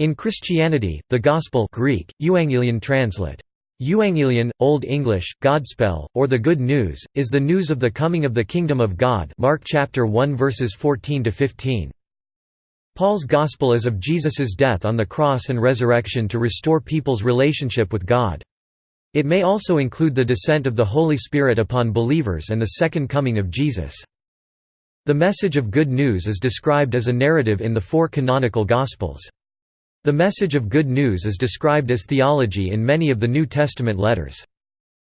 In Christianity, the Gospel Greek, Euangelion translate. Euangelion, Old English, Godspell, or the Good News, is the news of the coming of the Kingdom of God Mark chapter 1 verses 14–15. Paul's Gospel is of Jesus's death on the cross and resurrection to restore people's relationship with God. It may also include the descent of the Holy Spirit upon believers and the second coming of Jesus. The message of good news is described as a narrative in the four canonical Gospels. The message of good news is described as theology in many of the New Testament letters.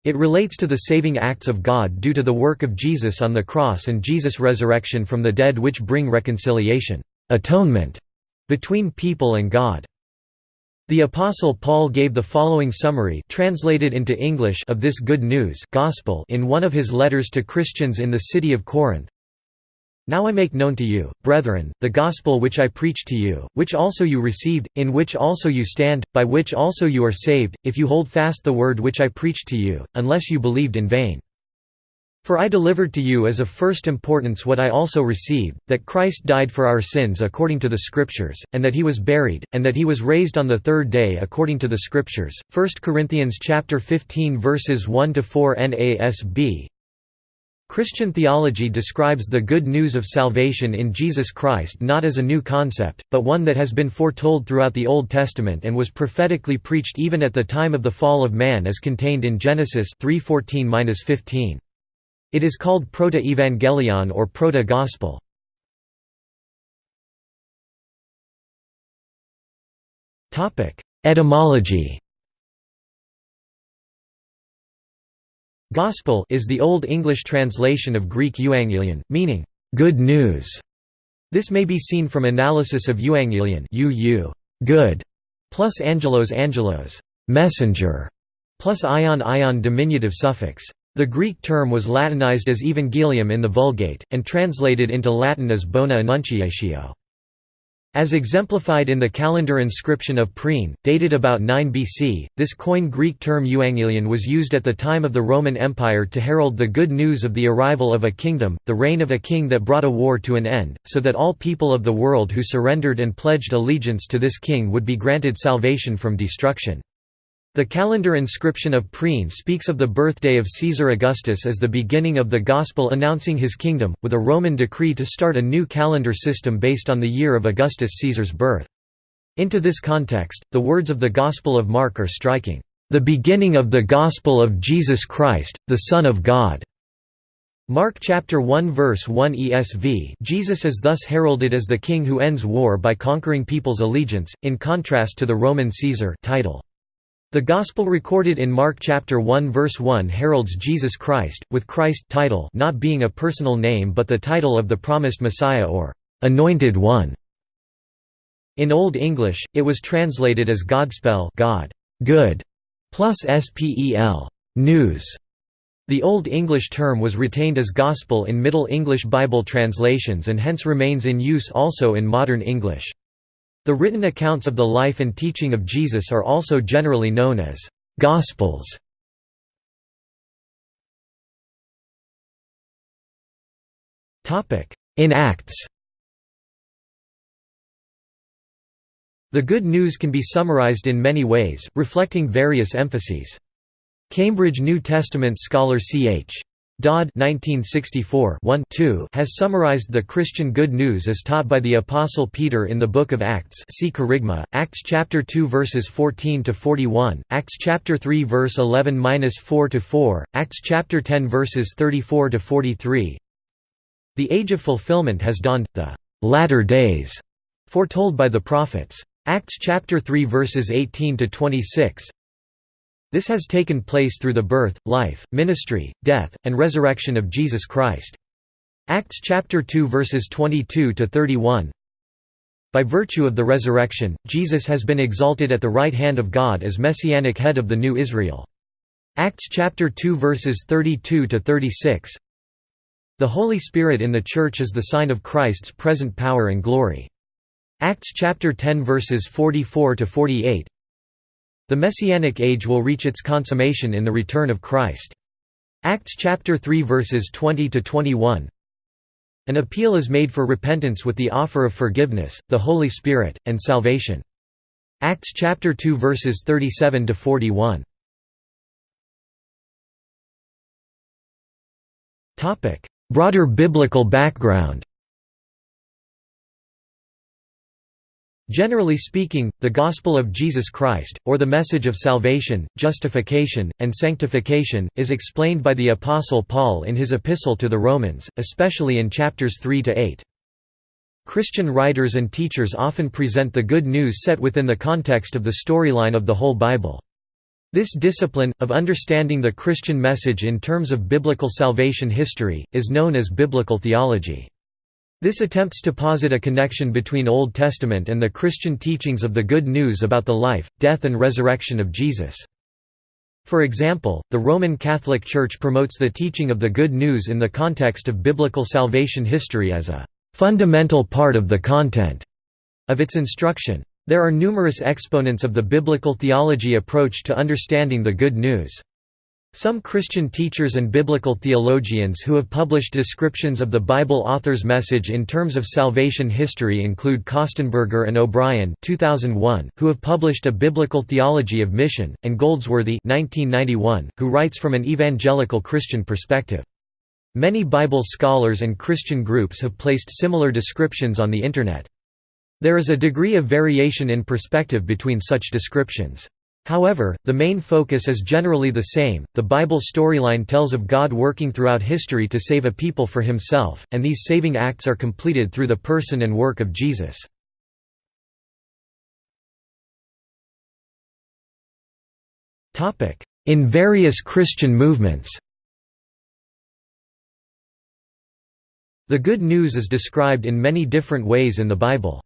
It relates to the saving acts of God due to the work of Jesus on the cross and Jesus' resurrection from the dead which bring reconciliation atonement", between people and God. The Apostle Paul gave the following summary translated into English of this good news gospel in one of his letters to Christians in the city of Corinth. Now I make known to you, brethren, the gospel which I preached to you, which also you received, in which also you stand, by which also you are saved, if you hold fast the word which I preached to you, unless you believed in vain. For I delivered to you as of first importance what I also received, that Christ died for our sins according to the Scriptures, and that he was buried, and that he was raised on the third day according to the Scriptures. 1 Corinthians 15 verses 1 to 4 NASB Christian theology describes the good news of salvation in Jesus Christ not as a new concept, but one that has been foretold throughout the Old Testament and was prophetically preached even at the time of the fall of man as contained in Genesis 3:14-15. It is called proto-evangelion or proto-gospel. Etymology Gospel is the Old English translation of Greek euangelion, meaning, good news. This may be seen from analysis of euangelion good, plus angelos angelos, messenger, plus ion ion diminutive suffix. The Greek term was Latinized as evangelium in the Vulgate, and translated into Latin as bona annunciatio. As exemplified in the calendar inscription of Priene, dated about 9 BC, this Koine Greek term euangelion was used at the time of the Roman Empire to herald the good news of the arrival of a kingdom, the reign of a king that brought a war to an end, so that all people of the world who surrendered and pledged allegiance to this king would be granted salvation from destruction. The calendar inscription of Priene speaks of the birthday of Caesar Augustus as the beginning of the Gospel announcing his kingdom, with a Roman decree to start a new calendar system based on the year of Augustus Caesar's birth. Into this context, the words of the Gospel of Mark are striking, "...the beginning of the Gospel of Jesus Christ, the Son of God." Mark chapter 1 verse 1 ESV Jesus is thus heralded as the king who ends war by conquering people's allegiance, in contrast to the Roman Caesar title. The Gospel recorded in Mark chapter 1 verse 1 heralds Jesus Christ, with Christ title not being a personal name but the title of the promised Messiah or «anointed one». In Old English, it was translated as Godspell God, good, plus spel, news. The Old English term was retained as gospel in Middle English Bible translations and hence remains in use also in modern English. The written accounts of the life and teaching of Jesus are also generally known as «Gospels». In Acts The Good News can be summarized in many ways, reflecting various emphases. Cambridge New Testament scholar C.H. Dodd 1964 has summarized the Christian good news as taught by the Apostle Peter in the Book of Acts see Kerygma, Acts chapter 2 verses 14–41, Acts chapter 3 verse 11–4–4, Acts chapter 10 verses 34–43 The age of fulfillment has dawned, the «latter days» foretold by the prophets. Acts chapter 3 verses 18–26 this has taken place through the birth, life, ministry, death, and resurrection of Jesus Christ. Acts chapter 2 verses 22 to 31. By virtue of the resurrection, Jesus has been exalted at the right hand of God as messianic head of the new Israel. Acts chapter 2 verses 32 to 36. The Holy Spirit in the Church is the sign of Christ's present power and glory. Acts chapter 10 verses 44 to 48. The Messianic age will reach its consummation in the return of Christ. Acts chapter 3 verses 20 to 21. An appeal is made for repentance with the offer of forgiveness, the Holy Spirit, and salvation. Acts chapter 2 verses 37 to 41. Topic: Broader biblical background. Generally speaking, the Gospel of Jesus Christ, or the message of salvation, justification, and sanctification, is explained by the Apostle Paul in his epistle to the Romans, especially in chapters 3 to 8. Christian writers and teachers often present the good news set within the context of the storyline of the whole Bible. This discipline, of understanding the Christian message in terms of biblical salvation history, is known as biblical theology. This attempts to posit a connection between Old Testament and the Christian teachings of the good news about the life, death and resurrection of Jesus. For example, the Roman Catholic Church promotes the teaching of the good news in the context of biblical salvation history as a fundamental part of the content of its instruction. There are numerous exponents of the biblical theology approach to understanding the good news. Some Christian teachers and biblical theologians who have published descriptions of the Bible author's message in terms of salvation history include Kostenberger and O'Brien 2001, who have published a biblical theology of mission, and Goldsworthy 1991, who writes from an evangelical Christian perspective. Many Bible scholars and Christian groups have placed similar descriptions on the Internet. There is a degree of variation in perspective between such descriptions. However, the main focus is generally the same. The Bible storyline tells of God working throughout history to save a people for himself, and these saving acts are completed through the person and work of Jesus. In various Christian movements The Good News is described in many different ways in the Bible.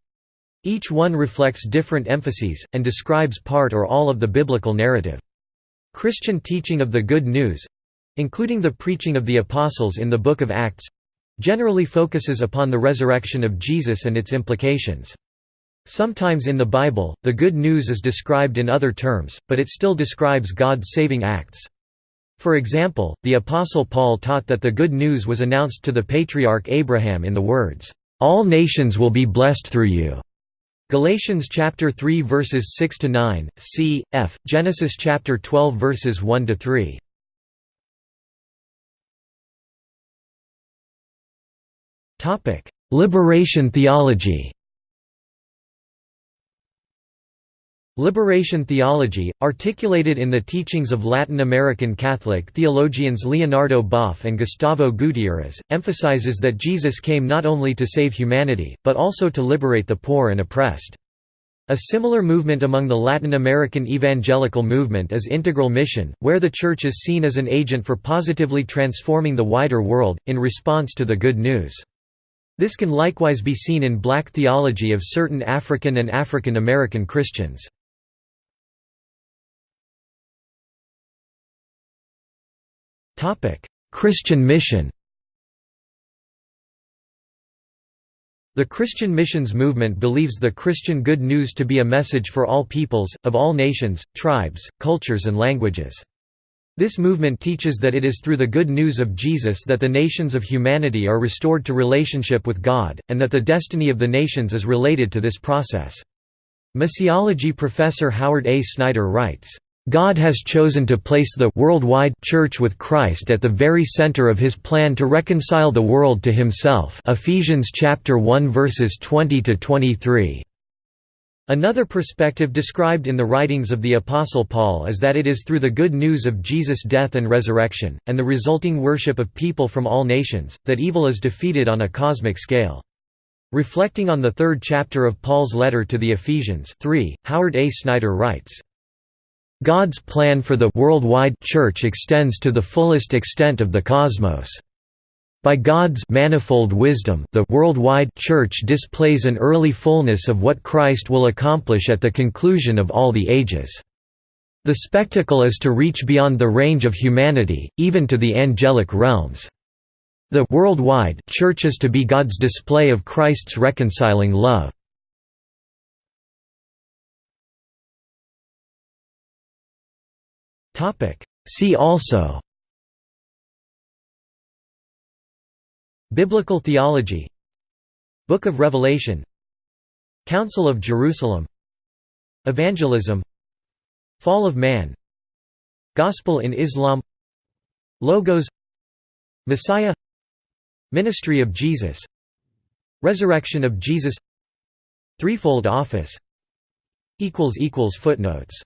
Each one reflects different emphases, and describes part or all of the biblical narrative. Christian teaching of the Good News—including the preaching of the Apostles in the Book of Acts—generally focuses upon the resurrection of Jesus and its implications. Sometimes in the Bible, the Good News is described in other terms, but it still describes God's saving acts. For example, the Apostle Paul taught that the good news was announced to the patriarch Abraham in the words, "All nations will be blessed through you." Galatians chapter 3 verses 6 to 9, c. f. Genesis chapter 12 verses 1 to 3. Topic: Liberation theology. Liberation theology, articulated in the teachings of Latin American Catholic theologians Leonardo Boff and Gustavo Gutierrez, emphasizes that Jesus came not only to save humanity, but also to liberate the poor and oppressed. A similar movement among the Latin American evangelical movement is integral mission, where the Church is seen as an agent for positively transforming the wider world, in response to the good news. This can likewise be seen in black theology of certain African and African American Christians. Christian mission The Christian missions movement believes the Christian good news to be a message for all peoples, of all nations, tribes, cultures and languages. This movement teaches that it is through the good news of Jesus that the nations of humanity are restored to relationship with God, and that the destiny of the nations is related to this process. Missiology professor Howard A. Snyder writes, God has chosen to place the worldwide church with Christ at the very center of his plan to reconcile the world to himself. Ephesians chapter 1 verses 20 to 23. Another perspective described in the writings of the Apostle Paul is that it is through the good news of Jesus' death and resurrection, and the resulting worship of people from all nations, that evil is defeated on a cosmic scale. Reflecting on the third chapter of Paul's letter to the Ephesians 3, Howard A. Snyder writes, God's plan for the worldwide church extends to the fullest extent of the cosmos. By God's manifold wisdom, the worldwide church displays an early fullness of what Christ will accomplish at the conclusion of all the ages. The spectacle is to reach beyond the range of humanity, even to the angelic realms. The worldwide church is to be God's display of Christ's reconciling love. See also. Biblical theology. Book of Revelation. Council of Jerusalem. Evangelism. Fall of man. Gospel in Islam. Logos. Messiah. Ministry of Jesus. Resurrection of Jesus. Threefold office. Footnotes